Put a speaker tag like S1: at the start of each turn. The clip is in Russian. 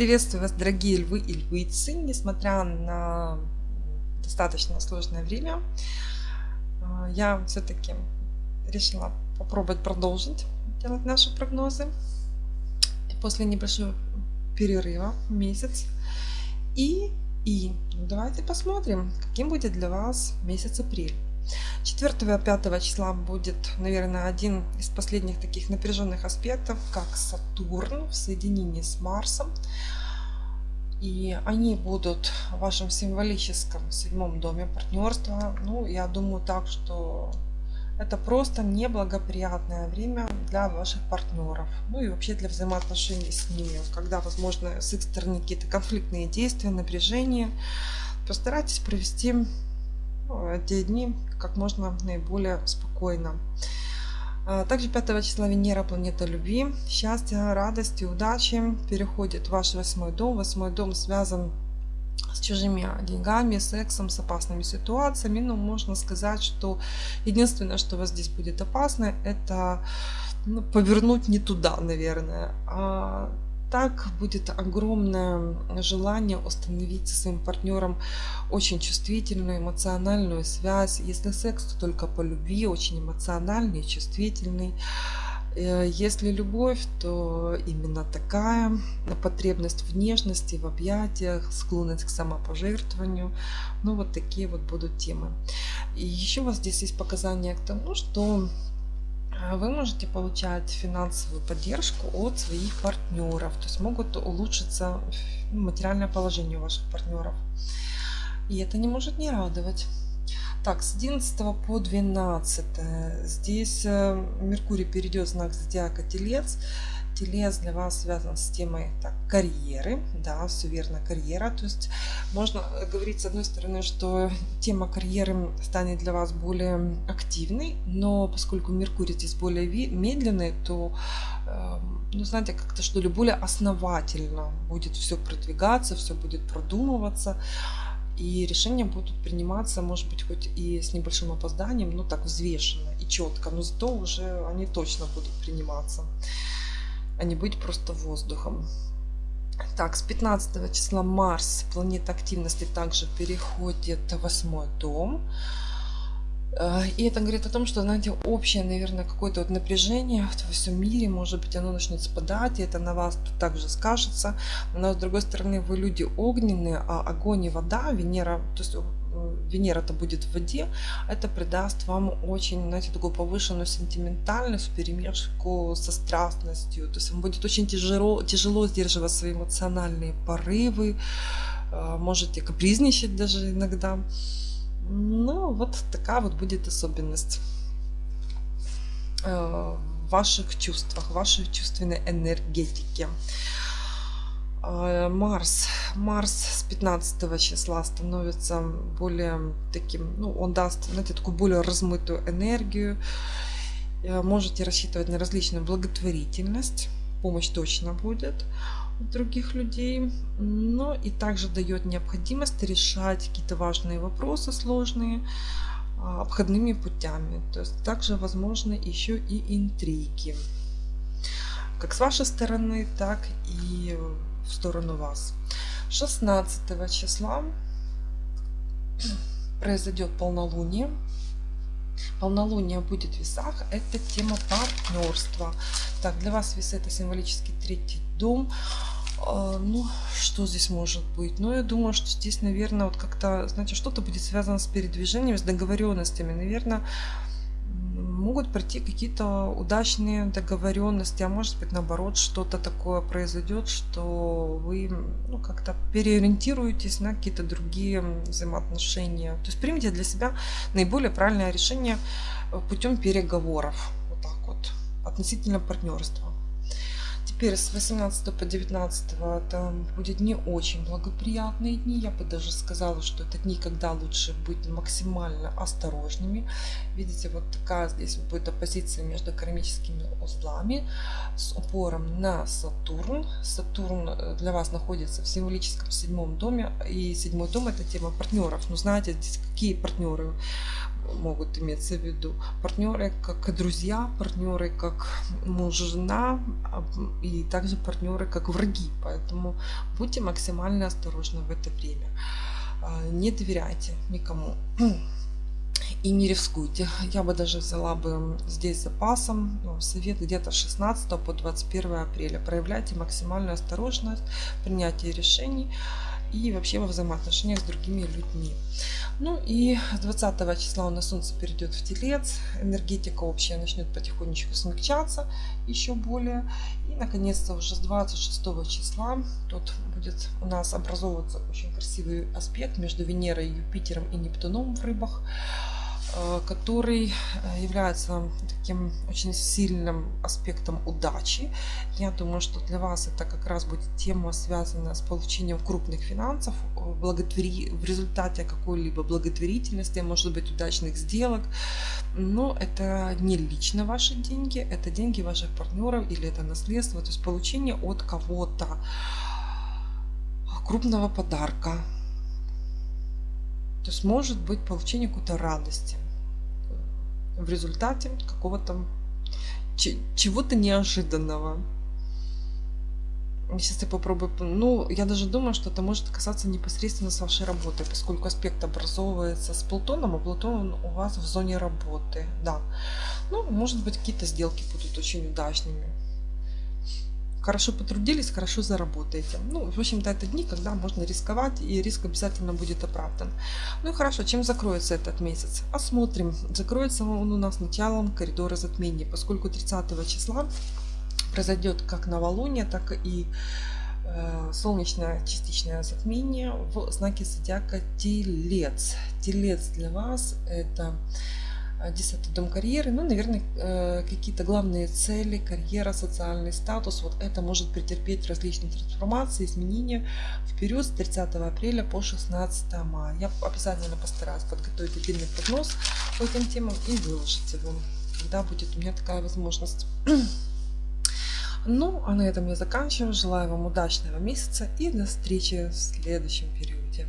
S1: Приветствую вас, дорогие львы и львицы. Несмотря на достаточно сложное время, а, я все-таки решила попробовать продолжить делать наши прогнозы. После небольшого перерыва, месяц. И, и давайте посмотрим, каким будет для вас месяц апрель. 4-5 числа будет, наверное, один из последних таких напряженных аспектов, как Сатурн в соединении с Марсом. И они будут в вашем символическом седьмом доме партнерства. Ну, я думаю так, что это просто неблагоприятное время для ваших партнеров. Ну и вообще для взаимоотношений с ними. Когда, возможно, с их стороны какие-то конфликтные действия, напряжение. Постарайтесь провести эти дни как можно наиболее спокойно. А, также 5 числа Венера, планета любви, счастья, радости, удачи переходит в ваш восьмой дом. Восьмой дом связан с чужими деньгами, сексом, с опасными ситуациями. Но можно сказать, что единственное, что у вас здесь будет опасно, это ну, повернуть не туда, наверное. А так будет огромное желание установить со своим партнером очень чувствительную эмоциональную связь. Если секс, то только по любви, очень эмоциональный, чувствительный. Э, если любовь, то именно такая потребность в нежности, в объятиях, склонность к самопожертвованию. Ну вот такие вот будут темы. И еще у вас здесь есть показания к тому, что вы можете получать финансовую поддержку от своих партнеров. То есть могут улучшиться материальное положение ваших партнеров. И это не может не радовать. Так, с 11 по 12 здесь э, Меркурий перейдет в знак зодиака Телец телец для вас связан с темой так, карьеры. Да, все верно, карьера. То есть можно говорить с одной стороны, что тема карьеры станет для вас более активной, но поскольку Меркурий здесь более медленный, то эм, ну, знаете, как-то что ли более основательно будет все продвигаться, все будет продумываться. И решения будут приниматься, может быть, хоть и с небольшим опозданием, но так взвешенно и четко, но зато уже они точно будут приниматься а не быть просто воздухом. Так, с 15 числа Марс, планета активности, также переходит в восьмой дом. Э, и это говорит о том, что, знаете, общее, наверное, какое-то вот напряжение во всем мире, может быть, оно начнет спадать, и это на вас также скажется. Но, с другой стороны, вы люди огненные, а огонь и вода, Венера, то есть Венера-то будет в воде, это придаст вам очень, знаете, такую повышенную сентиментальность в перемешку со страстностью. То есть вам будет очень тяжело, тяжело сдерживать свои эмоциональные порывы, э, можете капризничать даже иногда. Ну, вот такая вот будет особенность э, в ваших чувствах, в вашей чувственной энергетике. А, Марс. Марс с 15 числа становится более таким, ну, он даст, знаете, такую более размытую энергию. Э, можете рассчитывать на различную благотворительность. Помощь точно будет у других людей. Но и также дает необходимость решать какие-то важные вопросы сложные а, обходными путями. То есть также возможны еще и интриги. Как с вашей стороны, так и в сторону вас. 16 числа произойдет полнолуние. Полнолуние будет в весах. Это тема партнерства. Так, для вас весы это символический третий дом. А, ну, что здесь может быть? Ну, я думаю, что здесь, наверное, вот как-то, знаете, что-то будет связано с передвижением, с договоренностями. Наверное, могут пройти какие-то удачные договоренности, а может быть наоборот что-то такое произойдет, что вы ну, как-то переориентируетесь на какие-то другие взаимоотношения. То есть примите для себя наиболее правильное решение путем переговоров вот так вот относительно партнерства. Теперь с 18 по 19 это будет не очень благоприятные дни. Я бы даже сказала, что это дни, когда лучше быть максимально осторожными. Видите, вот такая здесь будет оппозиция между кармическими узлами с упором на Сатурн. Сатурн э, для вас находится в символическом седьмом доме. И седьмой дом это тема партнеров. Ну знаете, здесь какие партнеры? Могут иметься в виду. Партнеры как друзья, партнеры как муж, жена и также партнеры как враги. Поэтому будьте максимально осторожны в это время. А, не доверяйте никому и не рискуйте. Я бы даже взяла бы здесь запасом ну, совет где-то 16 по 21 апреля. Проявляйте максимальную осторожность в принятии решений и вообще во взаимоотношениях с другими людьми. Ну и 20 числа у нас Солнце перейдет в Телец, энергетика общая начнет потихонечку смягчаться еще более. И наконец-то уже с 26 числа тут будет у нас образовываться очень красивый аспект между Венерой, Юпитером и Нептуном в рыбах. Э, который э, является таким очень сильным аспектом удачи. Я думаю, что для вас это как раз будет тема, связанная с получением крупных финансов благотвори... в результате какой-либо благотворительности, может быть, удачных сделок. Но это не лично ваши деньги, это деньги ваших партнеров или это наследство, то есть получение от кого-то крупного подарка, то есть может быть получение какой-то радости в результате какого-то чего-то неожиданного. Сейчас я попробую... Ну, я даже думаю, что это может касаться непосредственно с вашей работой, поскольку аспект образовывается с Плутоном, а Плутон у вас в зоне работы. Да. Ну, может быть, какие-то сделки будут очень удачными хорошо потрудились, хорошо заработаете. Ну, в общем-то, это дни, когда можно рисковать, и риск обязательно будет оправдан. Ну и хорошо, чем закроется этот месяц? Посмотрим. Закроется он у нас началом коридора затмения, поскольку 30 числа произойдет как новолуние, так и э, солнечное частичное затмение в знаке зодиака Телец. Телец для вас это 10 дом карьеры, ну, наверное, э, какие-то главные цели, карьера, социальный статус, вот это может претерпеть различные трансформации, изменения в период с 30 апреля по 16 мая. Я обязательно постараюсь подготовить отдельный прогноз по этим темам и выложить его, когда будет у меня такая возможность. Ну, а на этом я заканчиваю. Желаю вам удачного месяца и до встречи в следующем периоде.